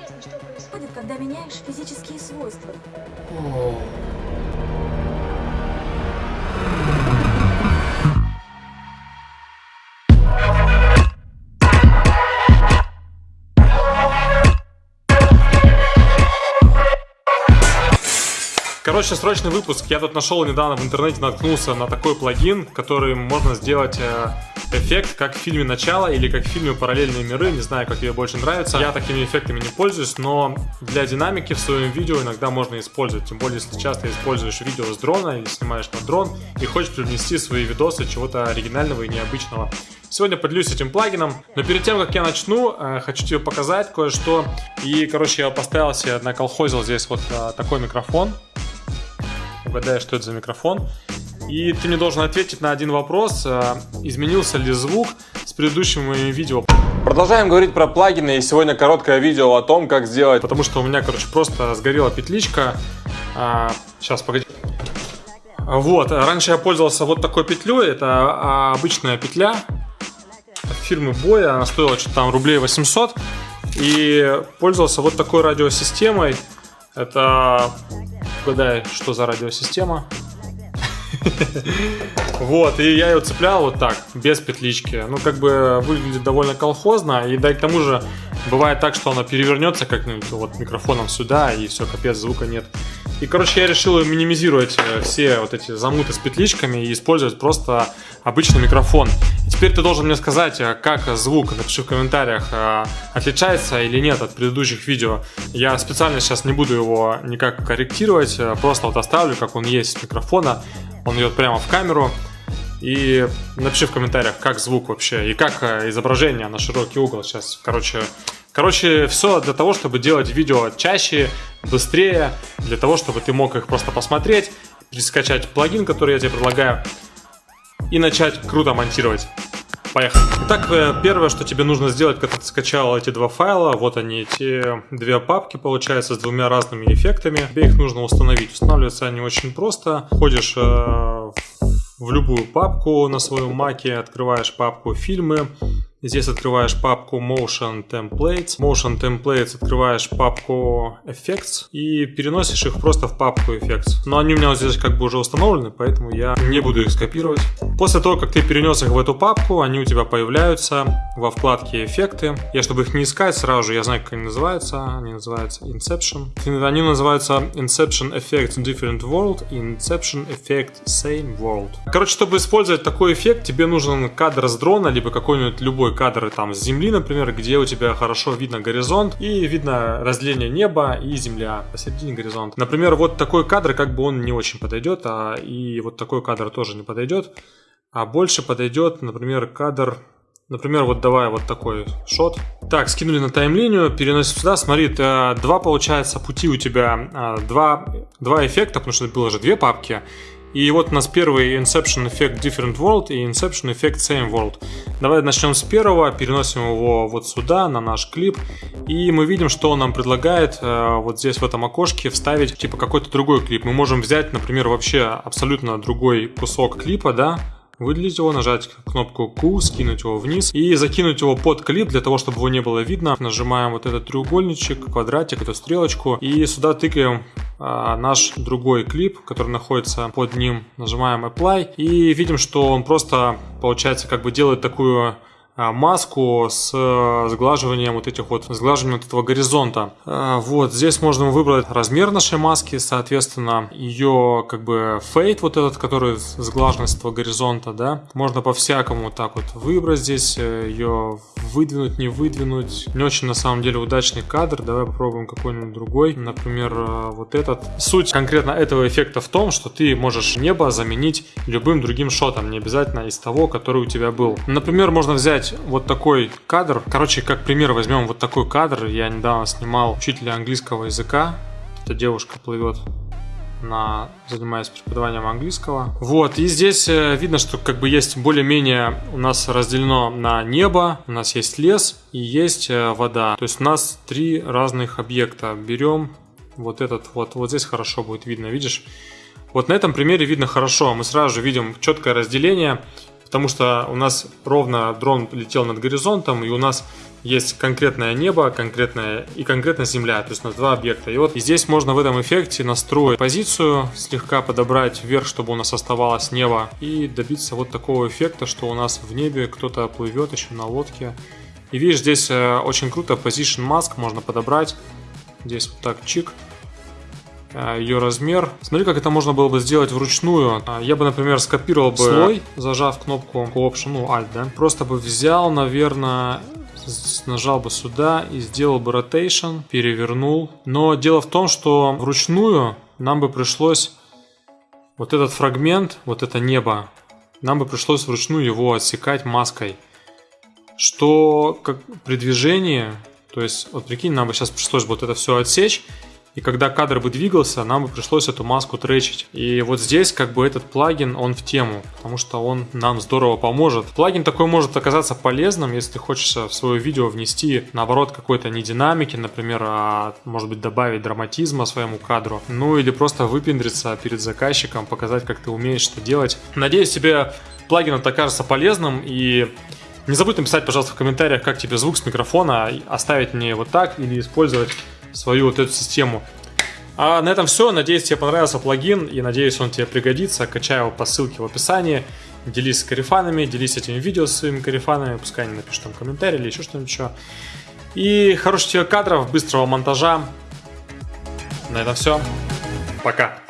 Ясно, что происходит, когда меняешь физические свойства. Короче, срочный выпуск. Я тут нашел недавно в интернете, наткнулся на такой плагин, который можно сделать э, эффект, как в фильме «Начало» или как в фильме «Параллельные миры». Не знаю, как тебе больше нравится. Я такими эффектами не пользуюсь, но для динамики в своем видео иногда можно использовать. Тем более, если часто используешь видео с дрона или снимаешь на дрон и хочешь привнести свои видосы чего-то оригинального и необычного. Сегодня поделюсь этим плагином, но перед тем, как я начну, э, хочу тебе показать кое-что. И, короче, я поставил себе, наколхозил здесь вот э, такой микрофон угадай, что это за микрофон. И ты мне должен ответить на один вопрос, э, изменился ли звук с предыдущим моим видео. Продолжаем говорить про плагины, и сегодня короткое видео о том, как сделать, потому что у меня, короче, просто сгорела петличка. А, сейчас, погоди. Вот, раньше я пользовался вот такой петлей, это а, обычная петля от фирмы Боя, она стоила что-то там рублей 800. И пользовался вот такой радиосистемой, это Угадай, что за радиосистема. Вот, и я ее цеплял вот так, без петлички. Ну, как бы выглядит довольно колхозно, и да и к тому же бывает так, что она перевернется как-нибудь вот микрофоном сюда, и все, капец, звука нет. И, короче, я решил минимизировать э, все вот эти замуты с петличками и использовать просто обычный микрофон. Теперь ты должен мне сказать, э, как звук, напиши в комментариях, э, отличается или нет от предыдущих видео. Я специально сейчас не буду его никак корректировать, просто вот оставлю, как он есть с микрофона. Он идет прямо в камеру. И напиши в комментариях, как звук вообще и как изображение на широкий угол сейчас. Короче, короче, все для того, чтобы делать видео чаще, быстрее, для того, чтобы ты мог их просто посмотреть, скачать плагин, который я тебе предлагаю, и начать круто монтировать. Поехали. Итак, э, первое, что тебе нужно сделать, когда ты скачал эти два файла, вот они, эти две папки, получается, с двумя разными эффектами. Тебе их нужно установить. Устанавливаются они очень просто. Входишь э, в любую папку на своем маке, открываешь папку «Фильмы», Здесь открываешь папку Motion Templates. Motion Templates открываешь папку Effects и переносишь их просто в папку Effects. Но они у меня вот здесь как бы уже установлены, поэтому я не буду их скопировать. После того, как ты перенес их в эту папку, они у тебя появляются во вкладке Эффекты. Я, чтобы их не искать, сразу же я знаю, как они называются. Они называются Inception. Они называются Inception Effect Different World и Inception Effect Same World. Короче, чтобы использовать такой эффект, тебе нужен кадр с дрона, либо какой-нибудь любой кадры там с земли, например, где у тебя хорошо видно горизонт и видно разделение неба и земля посередине горизонта. Например, вот такой кадр, как бы он не очень подойдет, а и вот такой кадр тоже не подойдет. А больше подойдет, например, кадр Например, вот давай вот такой шот. Так, скинули на таймлинию, переносим сюда. Смотри, два, получается, пути у тебя, а, два, два эффекта, потому что было же две папки. И вот у нас первый Inception Effect Different World и Inception Effect Same World. Давай начнем с первого, переносим его вот сюда, на наш клип. И мы видим, что он нам предлагает э, вот здесь в этом окошке вставить типа какой-то другой клип. Мы можем взять, например, вообще абсолютно другой кусок клипа, да, выделить его, нажать кнопку Q, скинуть его вниз и закинуть его под клип для того, чтобы его не было видно. Нажимаем вот этот треугольничек, квадратик, эту стрелочку и сюда тыкаем наш другой клип, который находится под ним. Нажимаем Apply и видим, что он просто, получается, как бы делает такую а, маску с э, сглаживанием вот этих вот, сглаживанием вот этого горизонта. А, вот, здесь можно выбрать размер нашей маски, соответственно, ее как бы фейт вот этот, который сглаженность этого горизонта, да. Можно по-всякому так вот выбрать здесь, э, ее выдвинуть, не выдвинуть. Не очень на самом деле удачный кадр, давай попробуем какой-нибудь другой, например, э, вот этот. Суть конкретно этого эффекта в том, что ты можешь небо заменить любым другим шотом, не обязательно из того, который у тебя был. Например, можно взять взять вот такой кадр. Короче, как пример возьмем вот такой кадр. Я недавно снимал учителя английского языка. Эта девушка плывет на занимаясь преподаванием английского. Вот, и здесь э, видно, что как бы есть более-менее у нас разделено на небо, у нас есть лес и есть э, вода. То есть у нас три разных объекта. Берем вот этот вот, вот здесь хорошо будет видно, видишь? Вот на этом примере видно хорошо, мы сразу же видим четкое разделение потому что у нас ровно дрон летел над горизонтом, и у нас есть конкретное небо, конкретное и конкретно земля, то есть у нас два объекта. И вот здесь можно в этом эффекте настроить позицию, слегка подобрать вверх, чтобы у нас оставалось небо, и добиться вот такого эффекта, что у нас в небе кто-то плывет еще на лодке. И видишь, здесь э, очень круто Position Mask можно подобрать. Здесь вот так чик. Э, Ее размер. Смотри, как это можно было бы сделать вручную. Э, Я бы, например, скопировал бы слой, зажав кнопку Option, ну, Alt, да. Просто бы взял, наверное, нажал бы сюда и сделал бы rotation, перевернул. Но дело в том, что вручную нам бы пришлось вот этот фрагмент, вот это небо, нам бы пришлось вручную его отсекать маской. Что как при движении, то есть, вот прикинь, нам бы сейчас пришлось вот это все отсечь, и когда кадр бы двигался, нам бы пришлось эту маску тречить. И вот здесь как бы этот плагин, он в тему, потому что он нам здорово поможет. Плагин такой может оказаться полезным, если ты хочешь в свое видео внести, наоборот, какой-то не динамики, например, а может быть добавить драматизма своему кадру. Ну или просто выпендриться перед заказчиком, показать, как ты умеешь что делать. Надеюсь, тебе плагин это окажется полезным и не забудь написать, пожалуйста, в комментариях, как тебе звук с микрофона, оставить мне вот так или использовать свою вот эту систему. А на этом все. Надеюсь, тебе понравился плагин и надеюсь, он тебе пригодится. Качай его по ссылке в описании. Делись с карифанами, делись этим видео с своими карифанами. Пускай они напишут там комментарий или еще что-нибудь еще. И хороших тебе кадров, быстрого монтажа. На этом все. Пока.